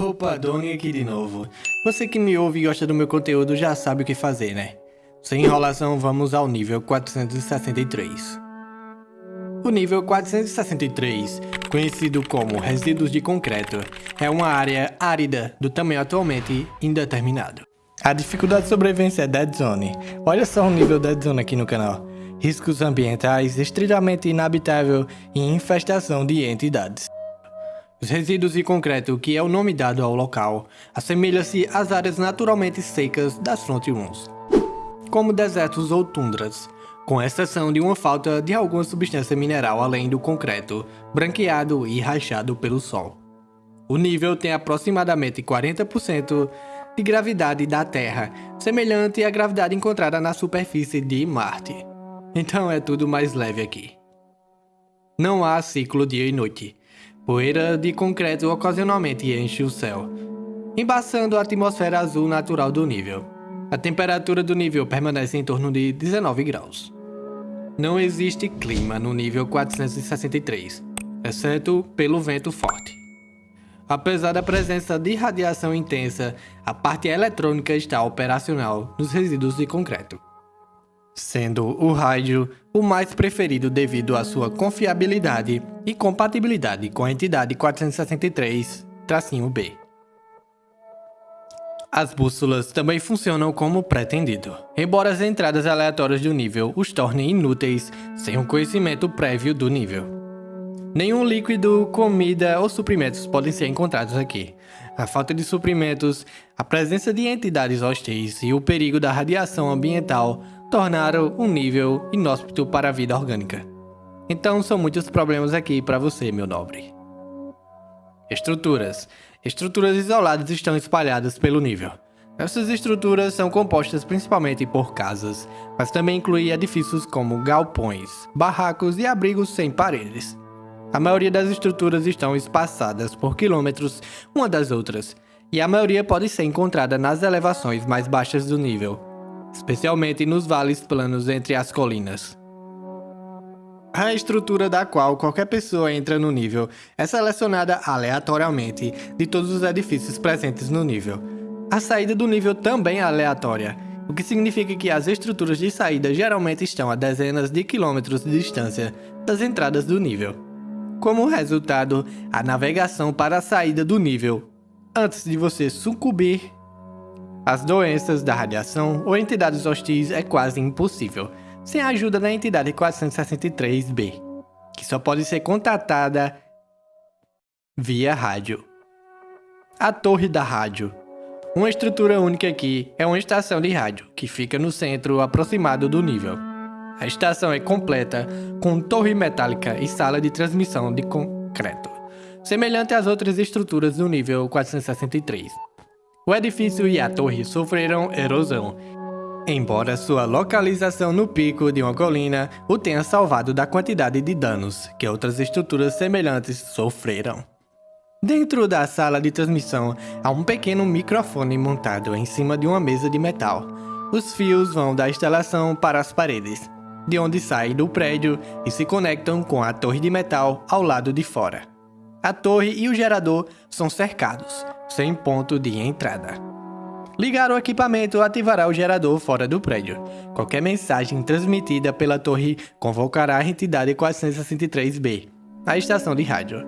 Opa, Doni aqui de novo. Você que me ouve e gosta do meu conteúdo já sabe o que fazer, né? Sem enrolação, vamos ao nível 463. O nível 463, conhecido como resíduos de concreto, é uma área árida do tamanho atualmente indeterminado. A dificuldade de sobrevivência é Dead Zone. Olha só o nível Dead Zone aqui no canal. Riscos ambientais, estritamente inabitável e infestação de entidades. Os resíduos de concreto, que é o nome dado ao local, assemelha-se às áreas naturalmente secas das Front 1, como desertos ou tundras, com exceção de uma falta de alguma substância mineral além do concreto, branqueado e rachado pelo sol. O nível tem aproximadamente 40% de gravidade da Terra, semelhante à gravidade encontrada na superfície de Marte. Então é tudo mais leve aqui. Não há ciclo dia e noite, Poeira de concreto ocasionalmente enche o céu, embaçando a atmosfera azul natural do nível. A temperatura do nível permanece em torno de 19 graus. Não existe clima no nível 463, exceto pelo vento forte. Apesar da presença de radiação intensa, a parte eletrônica está operacional nos resíduos de concreto sendo o rádio o mais preferido devido à sua confiabilidade e compatibilidade com a entidade 463-B. As bússolas também funcionam como pretendido, embora as entradas aleatórias do nível os tornem inúteis sem um conhecimento prévio do nível. Nenhum líquido, comida ou suprimentos podem ser encontrados aqui. A falta de suprimentos, a presença de entidades hostis e o perigo da radiação ambiental tornaram um nível inóspito para a vida orgânica. Então são muitos problemas aqui para você, meu nobre. Estruturas. Estruturas isoladas estão espalhadas pelo nível. Essas estruturas são compostas principalmente por casas, mas também incluem edifícios como galpões, barracos e abrigos sem paredes. A maioria das estruturas estão espaçadas por quilômetros uma das outras, e a maioria pode ser encontrada nas elevações mais baixas do nível, especialmente nos vales planos entre as colinas. A estrutura da qual qualquer pessoa entra no nível é selecionada aleatoriamente de todos os edifícios presentes no nível. A saída do nível também é aleatória, o que significa que as estruturas de saída geralmente estão a dezenas de quilômetros de distância das entradas do nível. Como resultado, a navegação para a saída do nível, antes de você sucumbir as doenças da radiação ou entidades hostis é quase impossível, sem a ajuda da entidade 463b, que só pode ser contatada via rádio. A Torre da Rádio. Uma estrutura única aqui é uma estação de rádio, que fica no centro aproximado do nível. A estação é completa, com torre metálica e sala de transmissão de concreto, semelhante às outras estruturas do nível 463. O edifício e a torre sofreram erosão, embora sua localização no pico de uma colina o tenha salvado da quantidade de danos que outras estruturas semelhantes sofreram. Dentro da sala de transmissão há um pequeno microfone montado em cima de uma mesa de metal. Os fios vão da instalação para as paredes, de onde saem do prédio e se conectam com a torre de metal ao lado de fora. A torre e o gerador são cercados, sem ponto de entrada. Ligar o equipamento ativará o gerador fora do prédio. Qualquer mensagem transmitida pela torre convocará a entidade 463B, a estação de rádio,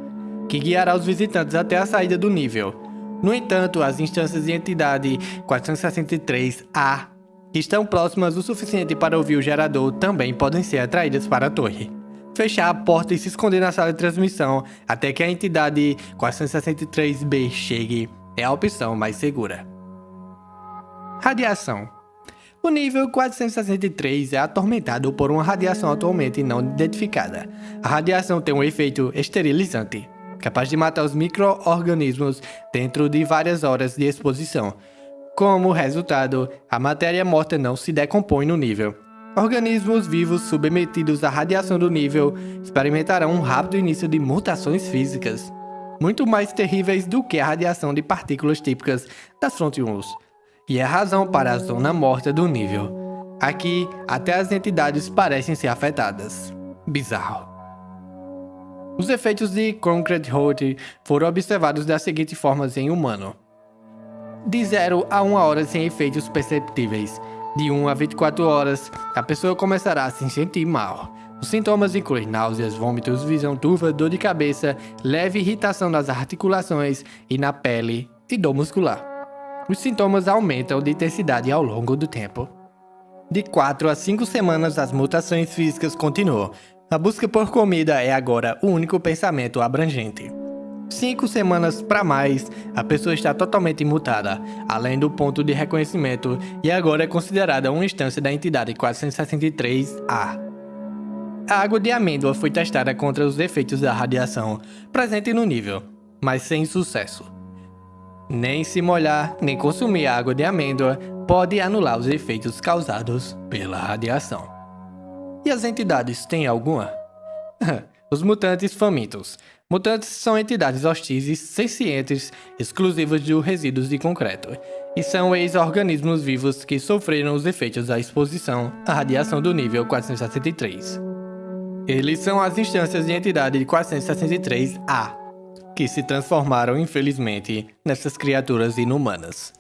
que guiará os visitantes até a saída do nível. No entanto, as instâncias de entidade 463A que estão próximas o suficiente para ouvir o gerador também podem ser atraídas para a torre fechar a porta e se esconder na sala de transmissão até que a entidade 463B chegue é a opção mais segura. Radiação o nível 463 é atormentado por uma radiação atualmente não identificada. A radiação tem um efeito esterilizante, capaz de matar os micro-organismos dentro de várias horas de exposição. Como resultado, a matéria morta não se decompõe no nível, Organismos vivos submetidos à radiação do nível experimentarão um rápido início de mutações físicas, muito mais terríveis do que a radiação de partículas típicas das frontions, e é a razão para a zona morta do nível. Aqui, até as entidades parecem ser afetadas. Bizarro. Os efeitos de Concrete Heart foram observados das seguintes formas em humano. De 0 a 1 hora sem efeitos perceptíveis. De 1 a 24 horas, a pessoa começará a se sentir mal. Os sintomas incluem náuseas, vômitos, visão turva, dor de cabeça, leve irritação nas articulações e na pele e dor muscular. Os sintomas aumentam de intensidade ao longo do tempo. De 4 a 5 semanas, as mutações físicas continuam. A busca por comida é agora o único pensamento abrangente. Cinco semanas para mais, a pessoa está totalmente mutada, além do ponto de reconhecimento, e agora é considerada uma instância da entidade 463A. A água de amêndoa foi testada contra os efeitos da radiação presente no nível, mas sem sucesso. Nem se molhar, nem consumir água de amêndoa pode anular os efeitos causados pela radiação. E as entidades têm alguma? os mutantes famintos. Mutantes são entidades hostis sencientes exclusivas de resíduos de concreto, e são ex-organismos vivos que sofreram os efeitos da exposição à radiação do nível 463. Eles são as instâncias de entidade de 463A, que se transformaram, infelizmente, nessas criaturas inumanas.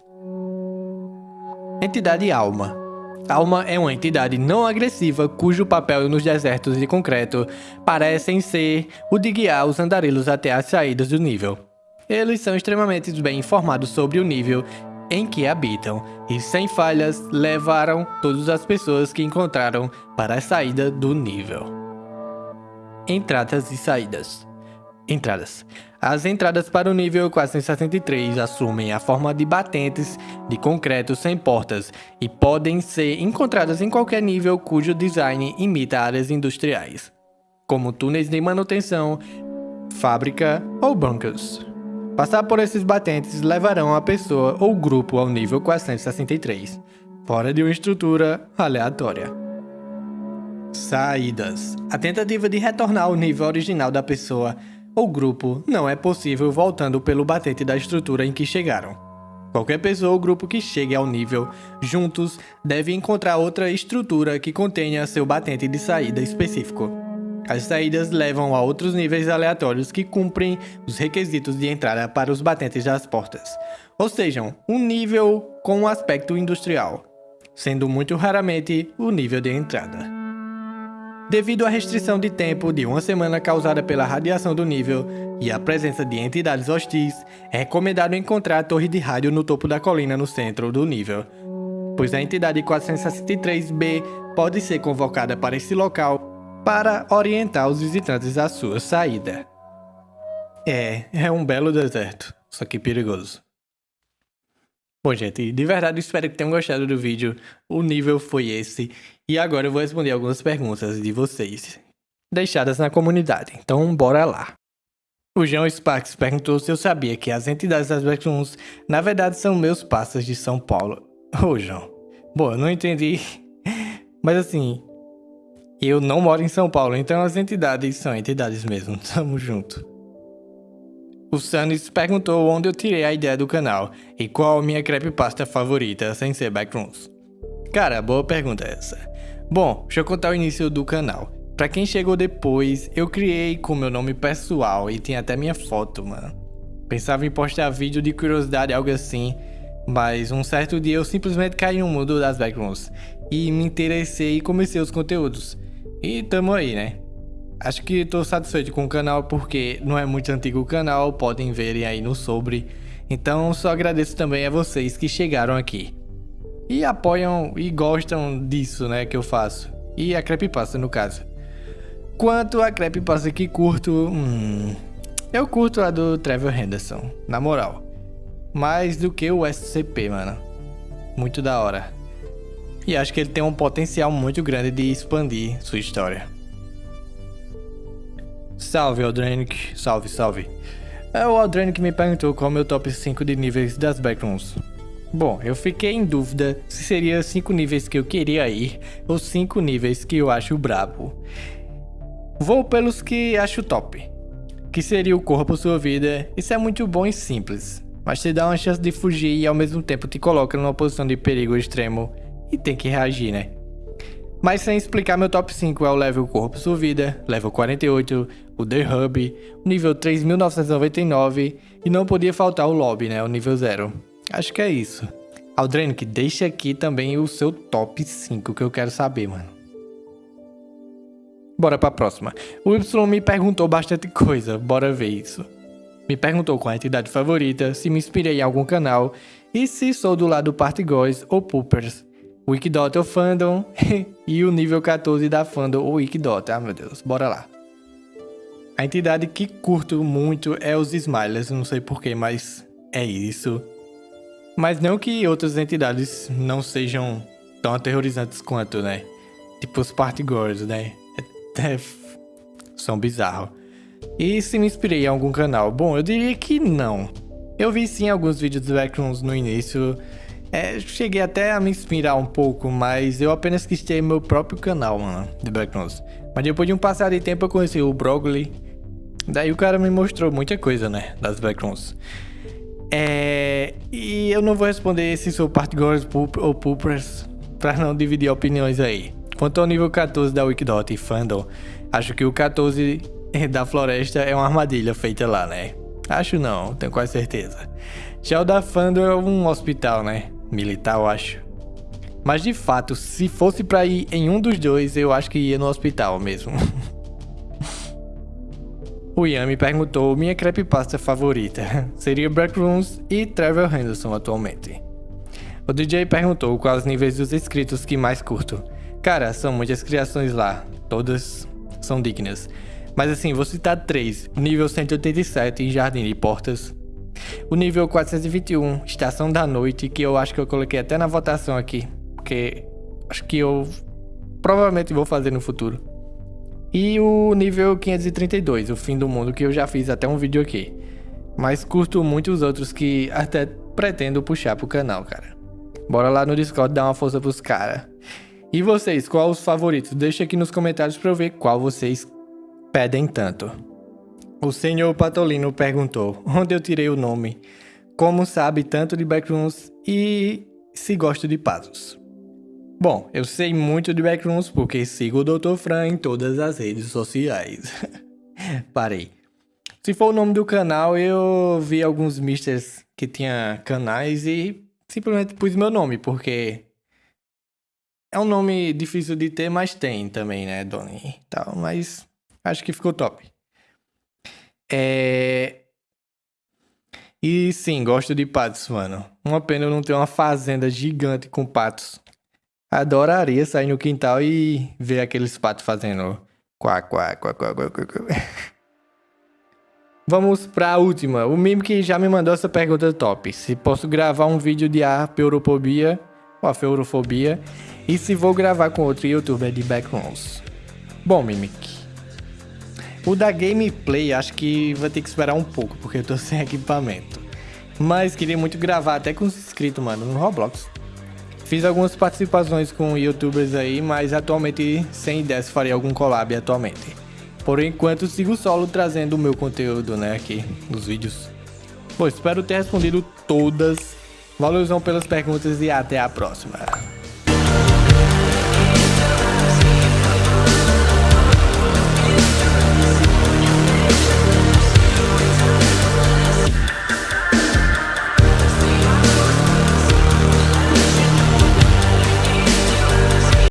Entidade Alma Alma é uma entidade não agressiva cujo papel nos desertos de concreto parecem ser o de guiar os andarilhos até as saídas do nível. Eles são extremamente bem informados sobre o nível em que habitam e, sem falhas, levaram todas as pessoas que encontraram para a saída do nível. Entradas e saídas. Entradas. As entradas para o nível 463 assumem a forma de batentes de concreto sem portas e podem ser encontradas em qualquer nível cujo design imita áreas industriais, como túneis de manutenção, fábrica ou bunkers. Passar por esses batentes levarão a pessoa ou grupo ao nível 463, fora de uma estrutura aleatória. Saídas. A tentativa de retornar ao nível original da pessoa ou grupo não é possível voltando pelo batente da estrutura em que chegaram. Qualquer pessoa ou grupo que chegue ao nível juntos deve encontrar outra estrutura que contenha seu batente de saída específico. As saídas levam a outros níveis aleatórios que cumprem os requisitos de entrada para os batentes das portas, ou seja, um nível com um aspecto industrial, sendo muito raramente o nível de entrada. Devido à restrição de tempo de uma semana causada pela radiação do nível e a presença de entidades hostis, é recomendado encontrar a torre de rádio no topo da colina no centro do nível, pois a entidade 463B pode ser convocada para esse local para orientar os visitantes à sua saída. É, é um belo deserto, só que perigoso. Bom, gente, de verdade espero que tenham gostado do vídeo. O nível foi esse. E agora eu vou responder algumas perguntas de vocês, deixadas na comunidade. Então, bora lá. O João Sparks perguntou se eu sabia que as entidades das Backrooms na verdade são meus passas de São Paulo. Ô, João. Bom, eu não entendi. Mas assim, eu não moro em São Paulo, então as entidades são entidades mesmo. Tamo junto. O Sanis perguntou onde eu tirei a ideia do canal e qual a minha creepypasta favorita sem ser Backrooms. Cara, boa pergunta essa. Bom, deixa eu contar o início do canal. Pra quem chegou depois, eu criei com meu nome pessoal e tem até minha foto, mano. Pensava em postar vídeo de curiosidade, algo assim, mas um certo dia eu simplesmente caí no mundo das backrooms e me interessei e comecei os conteúdos. E tamo aí, né? Acho que estou satisfeito com o canal porque não é muito antigo o canal, podem verem aí no sobre. Então só agradeço também a vocês que chegaram aqui. E apoiam e gostam disso, né, que eu faço. E a creepypasta no caso. Quanto a creepypasta que curto, hum, eu curto a do Trevor Henderson, na moral. Mais do que o SCP, mano. Muito da hora. E acho que ele tem um potencial muito grande de expandir sua história. Salve, Aldrenic. Salve, salve. É o Aldrenic me perguntou qual é o meu top 5 de níveis das backrooms. Bom, eu fiquei em dúvida se seria 5 níveis que eu queria ir ou 5 níveis que eu acho brabo. Vou pelos que acho top. Que seria o corpo sua vida. Isso é muito bom e simples, mas te dá uma chance de fugir e ao mesmo tempo te coloca numa posição de perigo extremo e tem que reagir, né? Mas sem explicar, meu top 5 é o level Corpo Sua Vida, level 48, o The Hub, o nível 3999 e não podia faltar o Lobby, né, o nível 0. Acho que é isso. Aldrenic, deixa aqui também o seu top 5 que eu quero saber, mano. Bora pra próxima. O Y me perguntou bastante coisa, bora ver isso. Me perguntou qual a entidade favorita, se me inspirei em algum canal e se sou do lado Party Guys ou Poopers. Wikidot ou Fandom e o nível 14 da Fandom ou Wikidot. Ah, meu Deus, bora lá. A entidade que curto muito é os Smilers, não sei porquê, mas é isso. Mas não que outras entidades não sejam tão aterrorizantes quanto, né? Tipo os Party Girls, né? É, é, são bizarros. E se me inspirei em algum canal? Bom, eu diria que não. Eu vi sim alguns vídeos do Backrooms no início, é, cheguei até a me inspirar um pouco, mas eu apenas quis ter meu próprio canal, mano, de Backrooms. Mas depois de um passar de tempo eu conheci o Brogli, daí o cara me mostrou muita coisa, né, das Backrooms. É, e eu não vou responder se sou part girls ou poopers, pra não dividir opiniões aí. Quanto ao nível 14 da Wikidot e Fandom, acho que o 14 da floresta é uma armadilha feita lá, né? Acho não, tenho quase certeza. Já o da Fandom é um hospital, né? Militar, eu acho. Mas de fato, se fosse pra ir em um dos dois, eu acho que ia no hospital mesmo. o Ian me perguntou minha creepypasta favorita. Seria Backrooms e Trevor Henderson atualmente. O DJ perguntou quais níveis dos inscritos que mais curto. Cara, são muitas criações lá. Todas são dignas. Mas assim, vou citar três. O nível 187 em Jardim de Portas. O nível 421, Estação da Noite, que eu acho que eu coloquei até na votação aqui. Porque acho que eu provavelmente vou fazer no futuro. E o nível 532, o fim do mundo, que eu já fiz até um vídeo aqui. Mas curto muito os outros que até pretendo puxar pro canal, cara. Bora lá no Discord dar uma força pros caras. E vocês, qual os favoritos? Deixa aqui nos comentários pra eu ver qual vocês pedem tanto. O senhor Patolino perguntou onde eu tirei o nome, como sabe tanto de Backrooms e se gosto de patos. Bom, eu sei muito de Backrooms porque sigo o Dr. Fran em todas as redes sociais. Parei. Se for o nome do canal, eu vi alguns misters que tinha canais e simplesmente pus meu nome, porque é um nome difícil de ter, mas tem também, né, Donnie? Tal, mas Acho que ficou top. É... E sim, gosto de patos, mano. Uma pena eu não ter uma fazenda gigante com patos. Adoraria sair no quintal e ver aqueles patos fazendo quá, quá, quá, quá, quá, quá, quá. Vamos pra última. O que já me mandou essa pergunta top. Se posso gravar um vídeo de apeurofobia ou afeurofobia e se vou gravar com outro youtuber de backrooms. Bom, Mimic, o da gameplay acho que vai ter que esperar um pouco, porque eu tô sem equipamento. Mas queria muito gravar até com os inscritos, mano, no Roblox. Fiz algumas participações com youtubers aí, mas atualmente sem ideia se faria algum collab atualmente. Por enquanto sigo solo trazendo o meu conteúdo, né, aqui nos vídeos. Bom, espero ter respondido todas. Valorzão pelas perguntas e até a próxima.